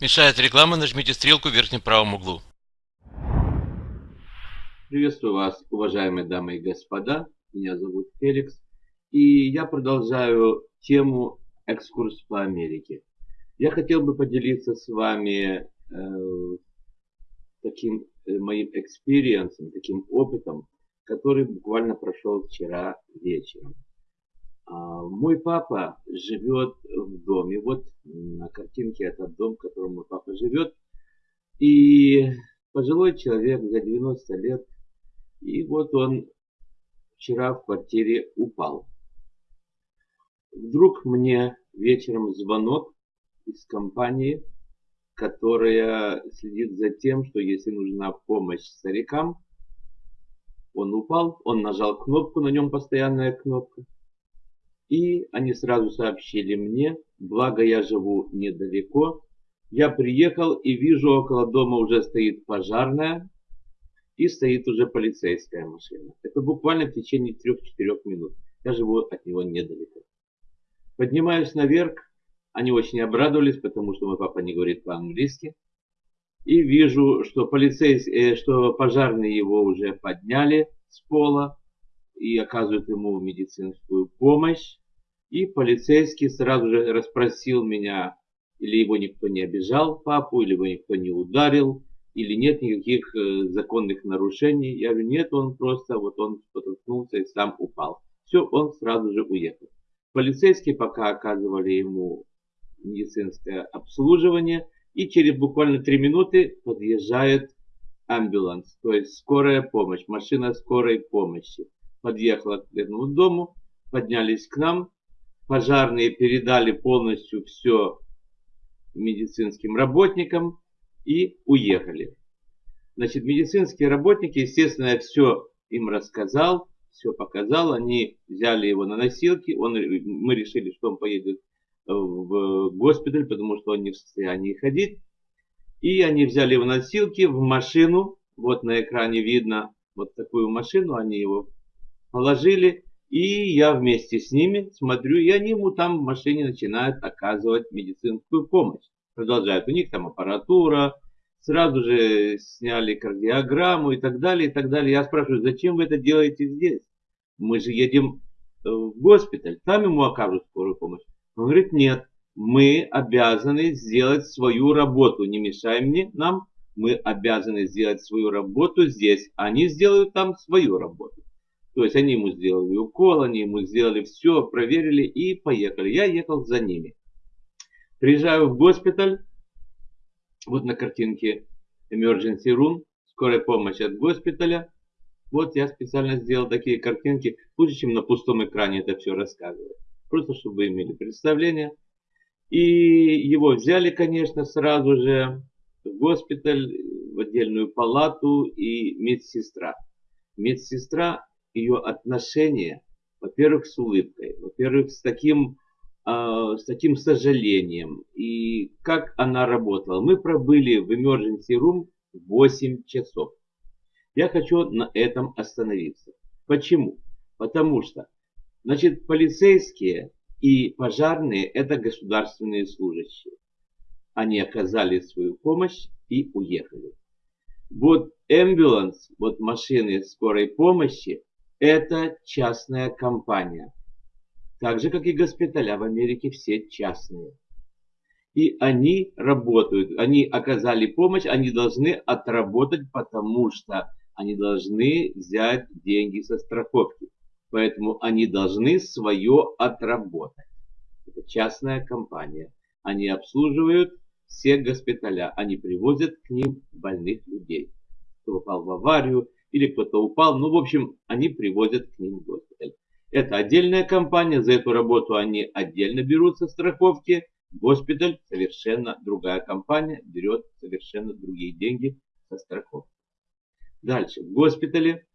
Мешает реклама, нажмите стрелку в верхнем правом углу. Приветствую вас, уважаемые дамы и господа. Меня зовут Феликс. И я продолжаю тему экскурс по Америке. Я хотел бы поделиться с вами э, таким э, моим experience ом, таким опытом, который буквально прошел вчера вечером. А, мой папа живет в доме. Вот на картинке этот дом, в котором мой папа живет. И пожилой человек за 90 лет. И вот он вчера в квартире упал. Вдруг мне вечером звонок из компании, которая следит за тем, что если нужна помощь старикам, он упал, он нажал кнопку, на нем постоянная кнопка. И они сразу сообщили мне, благо я живу недалеко. Я приехал и вижу, около дома уже стоит пожарная и стоит уже полицейская машина. Это буквально в течение 3-4 минут. Я живу от него недалеко. Поднимаюсь наверх. Они очень обрадовались, потому что мой папа не говорит по-английски. И вижу, что полицейские, э, что пожарные его уже подняли с пола и оказывают ему медицинскую помощь. И полицейский сразу же расспросил меня, или его никто не обижал, папу, или его никто не ударил, или нет никаких э, законных нарушений. Я говорю, нет, он просто, вот он споткнулся и сам упал. Все, он сразу же уехал. Полицейские пока оказывали ему медицинское обслуживание, и через буквально три минуты подъезжает амбуланс, то есть скорая помощь, машина скорой помощи. Подъехала к этому дому, поднялись к нам, пожарные передали полностью все медицинским работникам и уехали. Значит, медицинские работники, естественно, я все им рассказал, все показал, они взяли его на носилки, он, мы решили, что он поедет в госпиталь, потому что он не в состоянии ходить. И они взяли его на носилки в машину, вот на экране видно вот такую машину, они его положили, и я вместе с ними смотрю, и они ему там в машине начинают оказывать медицинскую помощь. Продолжают, у них там аппаратура, сразу же сняли кардиограмму и так далее, и так далее. Я спрашиваю, зачем вы это делаете здесь? Мы же едем э, в госпиталь, там ему окажут скорую помощь. Он говорит, нет, мы обязаны сделать свою работу, не мешай мне, нам, мы обязаны сделать свою работу здесь, они сделают там свою работу. То есть они ему сделали укол, они ему сделали все, проверили и поехали. Я ехал за ними. Приезжаю в госпиталь, вот на картинке emergency room, скорая помощь от госпиталя. Вот я специально сделал такие картинки, лучше, чем на пустом экране это все рассказывать. Просто, чтобы вы имели представление. И его взяли, конечно, сразу же в госпиталь, в отдельную палату и медсестра. Медсестра, ее отношение, во-первых, с улыбкой, во-первых, с таким а, с таким сожалением. И как она работала. Мы пробыли в emergency room 8 часов. Я хочу на этом остановиться. Почему? Потому что, значит, полицейские и пожарные это государственные служащие. Они оказали свою помощь и уехали. Вот ambulance, вот машины скорой помощи, это частная компания так же, как и госпиталя в Америке, все частные. И они работают, они оказали помощь, они должны отработать, потому что они должны взять деньги со страховки. Поэтому они должны свое отработать. Это частная компания. Они обслуживают все госпиталя. Они привозят к ним больных людей. Кто попал в аварию или кто-то упал. Ну, в общем, они привозят к ним госпиталь. Это отдельная компания, за эту работу они отдельно берутся страховки. Госпиталь совершенно другая компания, берет совершенно другие деньги со страховки. Дальше, в госпитале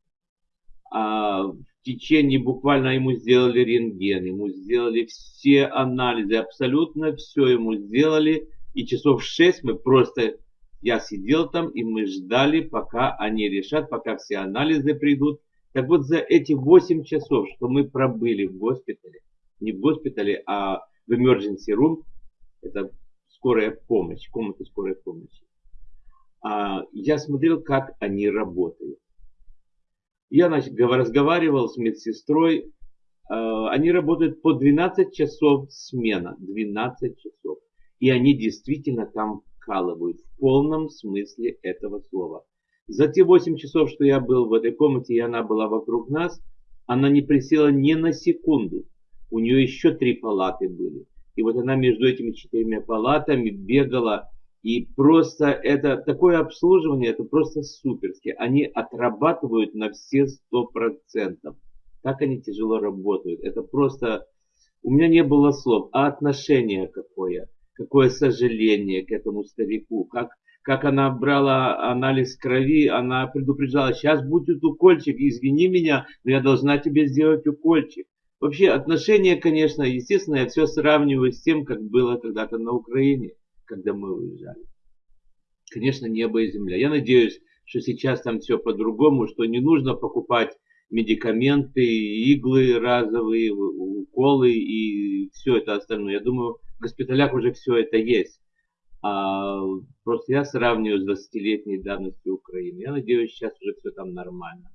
а, в течение буквально ему сделали рентген, ему сделали все анализы, абсолютно все ему сделали. И часов 6 мы просто, я сидел там и мы ждали, пока они решат, пока все анализы придут. Так вот, за эти 8 часов, что мы пробыли в госпитале, не в госпитале, а в emergency room, это скорая помощь, комнаты скорой помощи. А, я смотрел, как они работают. Я значит, разговаривал с медсестрой. А, они работают по 12 часов смена. 12 часов. И они действительно там вкалывают в полном смысле этого слова. За те 8 часов, что я был в этой комнате, и она была вокруг нас, она не присела ни на секунду. У нее еще три палаты были. И вот она между этими четырьмя палатами бегала. И просто это такое обслуживание, это просто суперски. Они отрабатывают на все сто процентов. Так они тяжело работают. Это просто... У меня не было слов. А отношение какое? Какое сожаление к этому старику? Как как она брала анализ крови, она предупреждала, сейчас будет укольчик, извини меня, но я должна тебе сделать укольчик. Вообще отношения, конечно, естественно, я все сравниваю с тем, как было когда-то на Украине, когда мы уезжали. Конечно, небо и земля. Я надеюсь, что сейчас там все по-другому, что не нужно покупать медикаменты, иглы разовые, уколы и все это остальное. Я думаю, госпиталях уже все это есть. А, просто я сравниваю с 20-летней давностью Украины. Я надеюсь, сейчас уже все там нормально.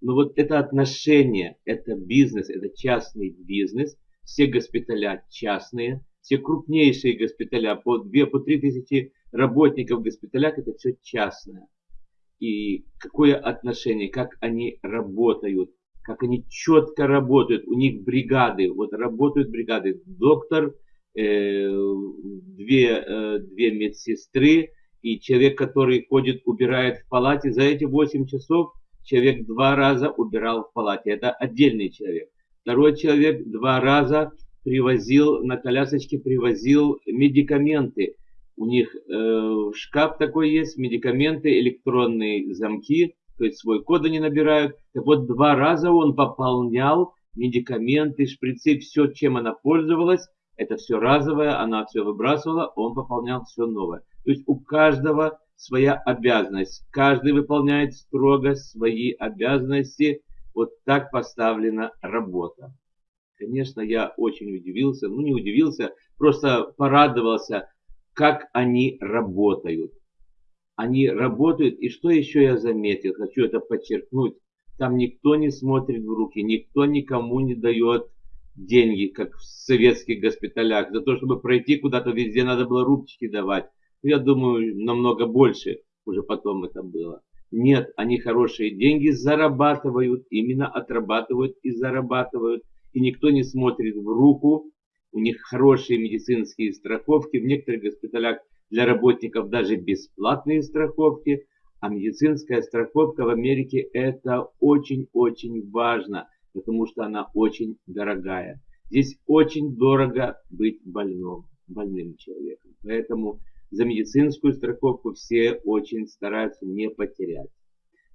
Но вот это отношение, это бизнес, это частный бизнес. Все госпиталя частные, все крупнейшие госпиталя, по 2 по 3 тысячи работников в госпиталях, это все частное. И какое отношение, как они работают, как они четко работают, у них бригады, вот работают бригады. Доктор, две, э, две медсестры и человек, который ходит, убирает в палате. За эти 8 часов человек два раза убирал в палате. Это отдельный человек. Второй человек два раза привозил, на колясочке привозил медикаменты. У них э, шкаф такой есть, медикаменты, электронные замки, то есть свой код они набирают. Так вот, два раза он пополнял медикаменты, шприцы, все, чем она пользовалась, это все разовое, она все выбрасывала, он пополнял все новое. То есть у каждого своя обязанность. Каждый выполняет строго свои обязанности. Вот так поставлена работа. Конечно, я очень удивился, ну не удивился, просто порадовался, как они работают. Они работают, и что еще я заметил, хочу это подчеркнуть, там никто не смотрит в руки, никто никому не дает деньги, как в советских госпиталях. За то, чтобы пройти куда-то везде, надо было рубчики давать. Я думаю, намного больше уже потом это было. Нет, они хорошие деньги зарабатывают, именно отрабатывают и зарабатывают. И никто не смотрит в руку. У них хорошие медицинские страховки. В некоторых госпиталях для работников даже бесплатные страховки. А медицинская страховка в Америке это очень-очень важно потому что она очень дорогая. Здесь очень дорого быть больным, больным человеком. Поэтому за медицинскую страховку все очень стараются не потерять.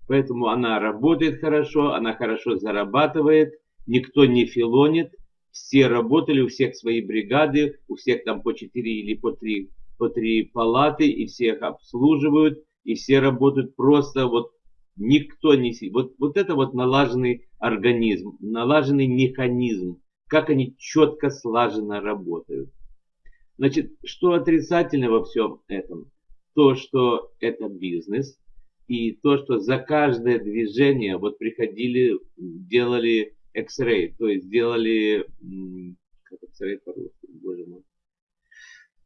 Поэтому она работает хорошо, она хорошо зарабатывает, никто не филонит, все работали, у всех свои бригады, у всех там по 4 или по 3, по 3 палаты, и всех обслуживают, и все работают просто вот никто не... Вот, вот это вот налаженный организм, налаженный механизм, как они четко слаженно работают. Значит, что отрицательно во всем этом? То, что это бизнес, и то, что за каждое движение вот приходили, делали X-ray, то есть делали, как X-ray по-русски, боже мой,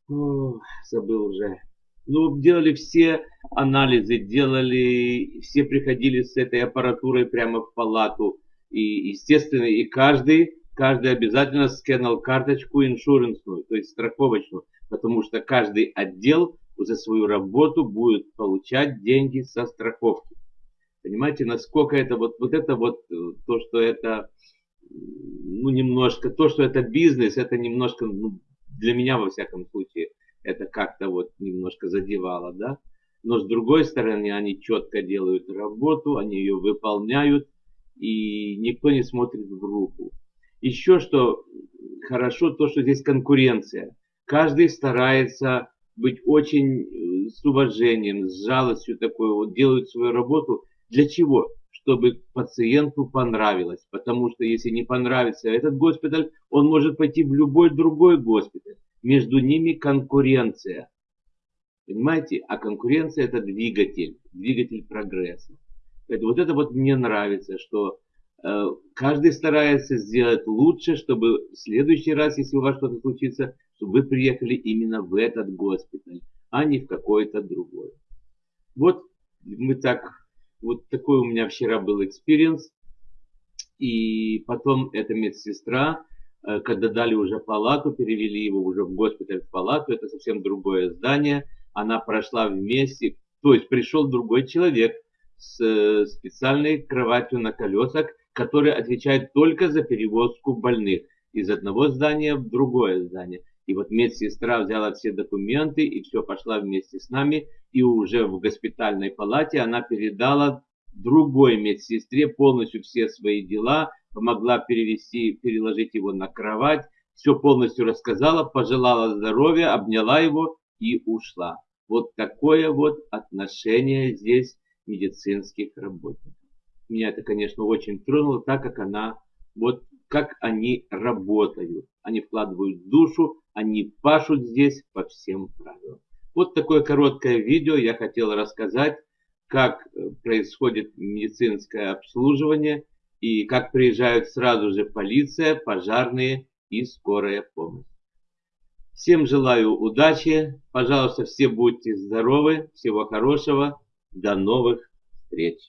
О, забыл уже, ну, делали все анализы, делали, все приходили с этой аппаратурой прямо в палату. И, естественно, и каждый, каждый обязательно сканал карточку иншуренсную, то есть страховочную, потому что каждый отдел за свою работу будет получать деньги со страховки. Понимаете, насколько это вот, вот это вот, э, то, что это, ну, немножко, то, что это бизнес, это немножко, ну, для меня, во всяком случае, это как-то вот немножко задевало, да. Но с другой стороны, они четко делают работу, они ее выполняют, и никто не смотрит в руку. Еще что хорошо, то, что здесь конкуренция. Каждый старается быть очень э, с уважением, с жалостью такой, вот делают свою работу. Для чего? Чтобы пациенту понравилось. Потому что если не понравится этот госпиталь, он может пойти в любой другой госпиталь. Между ними конкуренция. Понимаете? А конкуренция это двигатель, двигатель прогресса. Поэтому вот это вот мне нравится, что э, каждый старается сделать лучше, чтобы в следующий раз, если у вас что-то случится, чтобы вы приехали именно в этот госпиталь, а не в какой-то другой. Вот мы так, вот такой у меня вчера был experience. И потом эта медсестра, когда дали уже палату, перевели его уже в госпиталь в палату, это совсем другое здание, она прошла вместе, то есть пришел другой человек с э, специальной кроватью на колесах, который отвечает только за перевозку больных из одного здания в другое здание. И вот медсестра взяла все документы и все пошла вместе с нами. И уже в госпитальной палате она передала другой медсестре полностью все свои дела, помогла перевести, переложить его на кровать, все полностью рассказала, пожелала здоровья, обняла его и ушла. Вот такое вот отношение здесь медицинских работников. Меня это, конечно, очень тронуло, так как она, вот как они работают. Они вкладывают душу, они пашут здесь по всем правилам. Вот такое короткое видео я хотел рассказать, как э, происходит медицинское обслуживание и как приезжают сразу же полиция, пожарные и скорая помощь. Всем желаю удачи, пожалуйста, все будьте здоровы, всего хорошего, до новых встреч.